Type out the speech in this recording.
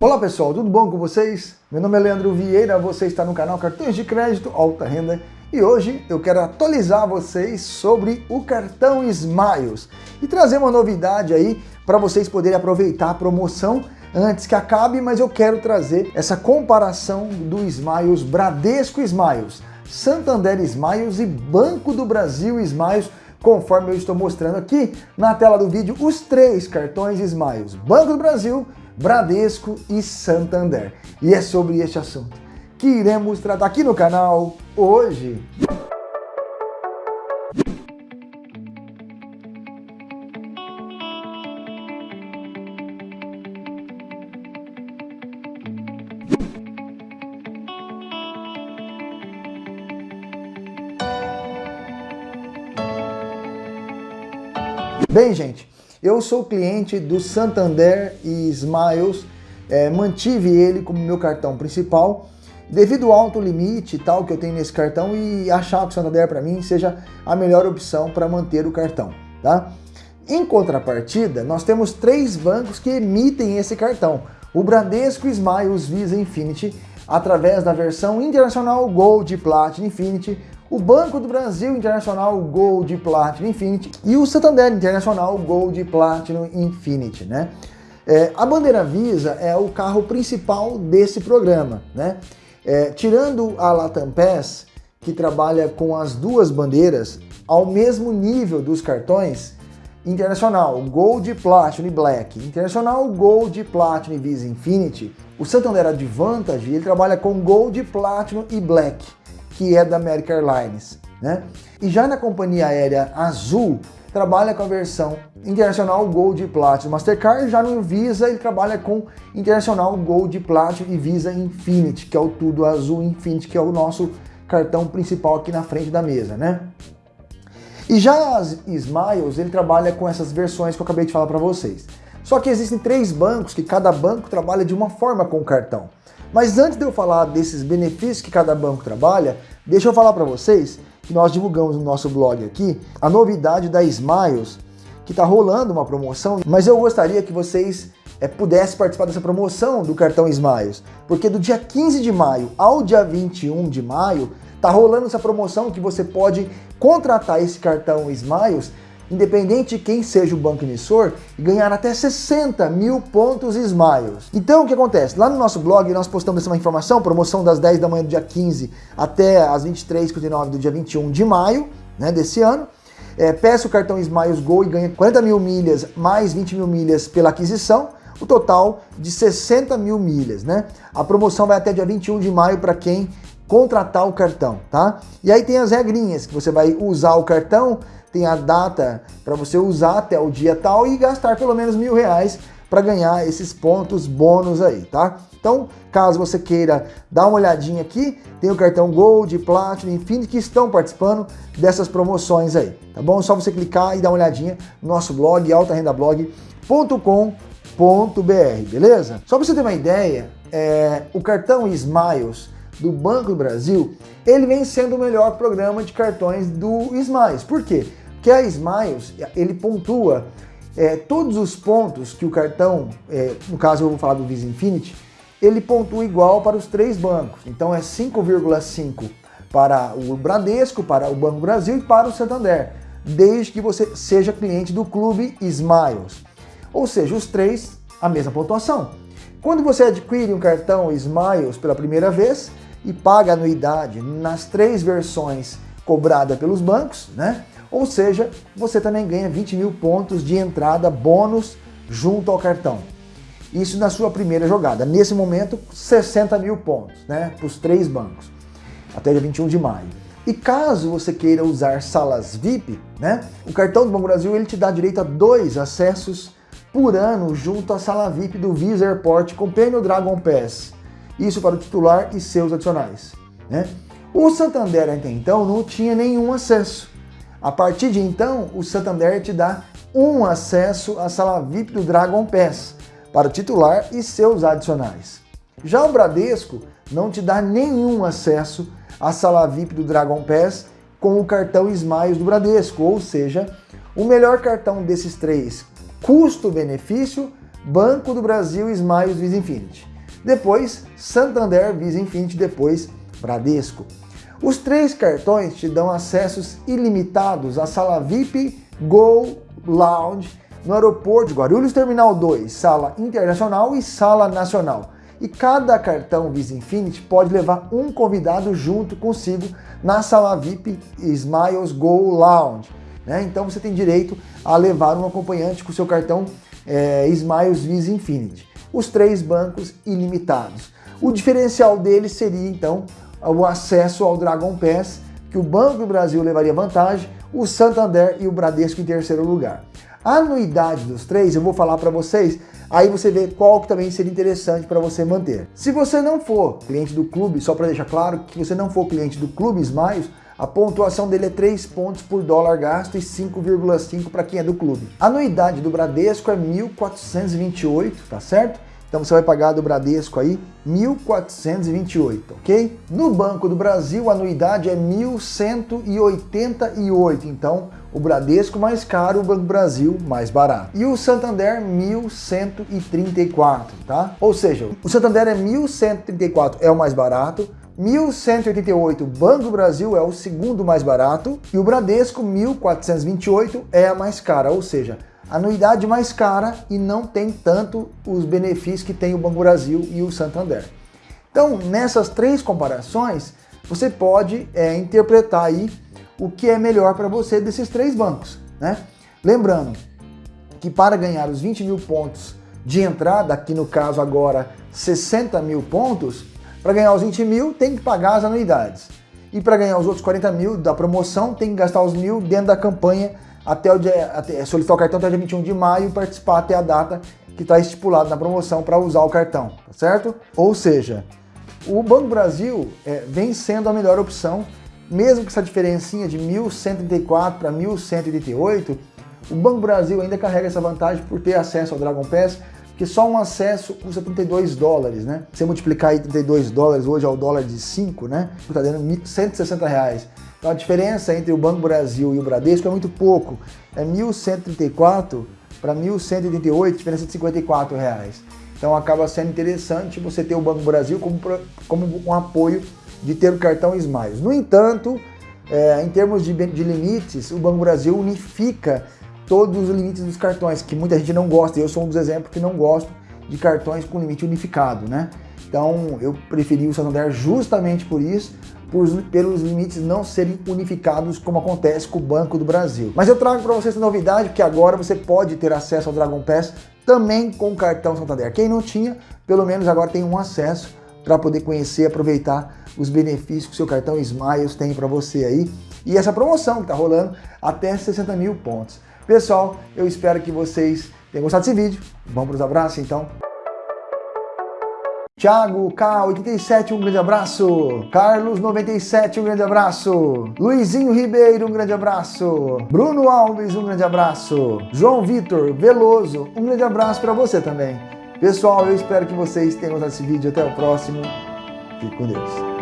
Olá pessoal, tudo bom com vocês? Meu nome é Leandro Vieira, você está no canal Cartões de Crédito Alta Renda e hoje eu quero atualizar vocês sobre o cartão Smiles e trazer uma novidade aí para vocês poderem aproveitar a promoção antes que acabe, mas eu quero trazer essa comparação do Smiles Bradesco Smiles, Santander Smiles e Banco do Brasil Smiles conforme eu estou mostrando aqui na tela do vídeo os três cartões Smiles, Banco do Brasil, Bradesco e Santander. E é sobre este assunto que iremos tratar aqui no canal hoje. Bem, gente, eu sou cliente do Santander e Smiles, é, mantive ele como meu cartão principal, devido ao alto limite tal que eu tenho nesse cartão e achar que o Santander para mim seja a melhor opção para manter o cartão, tá? Em contrapartida, nós temos três bancos que emitem esse cartão, o Bradesco Smiles Visa Infinity, através da versão Internacional Gold Platinum Infinity, o Banco do Brasil Internacional Gold Platinum Infinity e o Santander Internacional Gold Platinum Infinity, né? É, a bandeira Visa é o carro principal desse programa, né? É, tirando a Latam Pass, que trabalha com as duas bandeiras ao mesmo nível dos cartões, Internacional, Gold, Platinum e Black, Internacional, Gold, Platinum e Visa Infinity, o Santander Advantage ele trabalha com Gold, Platinum e Black que é da American Airlines. Né? E já na companhia aérea Azul, trabalha com a versão Internacional Gold Platinum Mastercard, já no Visa ele trabalha com Internacional Gold Platinum e Visa Infinity, que é o tudo azul Infinity, que é o nosso cartão principal aqui na frente da mesa, né? E já as Smiles, ele trabalha com essas versões que eu acabei de falar para vocês. Só que existem três bancos que cada banco trabalha de uma forma com o cartão. Mas antes de eu falar desses benefícios que cada banco trabalha, deixa eu falar para vocês que nós divulgamos no nosso blog aqui a novidade da Smiles, que está rolando uma promoção, mas eu gostaria que vocês é, pudessem participar dessa promoção do cartão Smiles, porque do dia 15 de maio ao dia 21 de maio, tá rolando essa promoção que você pode contratar esse cartão Smiles independente de quem seja o banco emissor, e ganhar até 60 mil pontos Smiles. Então o que acontece? Lá no nosso blog nós postamos essa informação, promoção das 10 da manhã do dia 15 até as 23h59 do dia 21 de maio né, desse ano. É, peça o cartão Smiles Go e ganha 40 mil milhas mais 20 mil milhas pela aquisição, o total de 60 mil milhas. Né? A promoção vai até dia 21 de maio para quem contratar o cartão, tá? E aí tem as regrinhas, que você vai usar o cartão tem a data para você usar até o dia tal e gastar pelo menos mil reais para ganhar esses pontos bônus aí, tá? Então, caso você queira dar uma olhadinha aqui, tem o cartão Gold, Platinum, Infinity que estão participando dessas promoções aí, tá bom? É só você clicar e dar uma olhadinha no nosso blog, altarendablog.com.br, beleza? Só para você ter uma ideia, é, o cartão Smiles do Banco do Brasil, ele vem sendo o melhor programa de cartões do Smiles. Por quê? Que a Smiles, ele pontua é, todos os pontos que o cartão, é, no caso eu vou falar do Visa Infinity, ele pontua igual para os três bancos. Então é 5,5 para o Bradesco, para o Banco Brasil e para o Santander, desde que você seja cliente do clube Smiles. Ou seja, os três, a mesma pontuação. Quando você adquire um cartão Smiles pela primeira vez e paga anuidade nas três versões cobrada pelos bancos, né? Ou seja, você também ganha 20 mil pontos de entrada bônus junto ao cartão. Isso na sua primeira jogada. Nesse momento, 60 mil pontos, né? Para os três bancos, até dia 21 de maio. E caso você queira usar salas VIP, né? O cartão do Banco Brasil ele te dá direito a dois acessos por ano junto à sala VIP do Visa Airport Companion Dragon Pass. Isso para o titular e seus adicionais. Né? O Santander até então não tinha nenhum acesso. A partir de então, o Santander te dá um acesso à sala VIP do Dragon Pass para o titular e seus adicionais. Já o Bradesco não te dá nenhum acesso à sala VIP do Dragon Pass com o cartão Smiles do Bradesco, ou seja, o melhor cartão desses três, custo-benefício, Banco do Brasil, Smiles, Visa Infinity. Depois, Santander, Visa Infinity, depois Bradesco. Os três cartões te dão acessos ilimitados à sala VIP, Go, Lounge, no aeroporto de Guarulhos Terminal 2, sala internacional e sala nacional. E cada cartão Visa Infinity pode levar um convidado junto consigo na sala VIP Smiles Go Lounge. Né? Então você tem direito a levar um acompanhante com seu cartão é, Smiles Visa Infinity. Os três bancos ilimitados. O diferencial deles seria então o acesso ao Dragon Pass, que o Banco do Brasil levaria vantagem, o Santander e o Bradesco em terceiro lugar. A anuidade dos três eu vou falar para vocês, aí você vê qual que também seria interessante para você manter. Se você não for cliente do clube, só para deixar claro que você não for cliente do Clube Smiles, a pontuação dele é 3 pontos por dólar gasto e 5,5 para quem é do clube. A anuidade do Bradesco é 1.428, tá certo? Então você vai pagar do Bradesco aí 1.428, ok? No Banco do Brasil a anuidade é 1.188, então o Bradesco mais caro, o Banco do Brasil mais barato. E o Santander 1.134, tá? Ou seja, o Santander é 1.134 é o mais barato, 1.188, Banco Brasil é o segundo mais barato e o Bradesco 1.428 é a mais cara, ou seja, anuidade mais cara e não tem tanto os benefícios que tem o Banco Brasil e o Santander. Então, nessas três comparações, você pode é, interpretar aí o que é melhor para você desses três bancos, né? Lembrando que para ganhar os 20 mil pontos de entrada, aqui no caso agora 60 mil pontos, para ganhar os 20 mil, tem que pagar as anuidades. E para ganhar os outros 40 mil da promoção, tem que gastar os mil dentro da campanha até o dia, até, solicitar o cartão até o dia 21 de maio e participar até a data que está estipulada na promoção para usar o cartão, tá certo? Ou seja, o Banco Brasil é, vem sendo a melhor opção, mesmo que essa diferencinha de 1.134 para 1.188, o Banco Brasil ainda carrega essa vantagem por ter acesso ao Dragon Pass, que só um acesso custa 32 dólares, né? Se você multiplicar aí 32 dólares hoje ao dólar de 5, né? Está dando 160 reais. Então a diferença entre o Banco Brasil e o Bradesco é muito pouco. É 1.134 para 1.188, diferença de 54 reais. Então acaba sendo interessante você ter o Banco Brasil como, como um apoio de ter o cartão Smiles. No entanto, é, em termos de, de limites, o Banco Brasil unifica todos os limites dos cartões, que muita gente não gosta. Eu sou um dos exemplos que não gosto de cartões com limite unificado, né? Então eu preferi o Santander justamente por isso, por, pelos limites não serem unificados como acontece com o Banco do Brasil. Mas eu trago para vocês essa novidade, que agora você pode ter acesso ao Dragon Pass também com o cartão Santander. Quem não tinha, pelo menos agora tem um acesso para poder conhecer e aproveitar os benefícios que o seu cartão Smiles tem para você aí. E essa promoção que está rolando até 60 mil pontos. Pessoal, eu espero que vocês tenham gostado desse vídeo. Vamos para os abraços, então. Thiago K87, um grande abraço. Carlos 97, um grande abraço. Luizinho Ribeiro, um grande abraço. Bruno Alves, um grande abraço. João Vitor Veloso, um grande abraço para você também. Pessoal, eu espero que vocês tenham gostado desse vídeo. Até o próximo. Fique com Deus.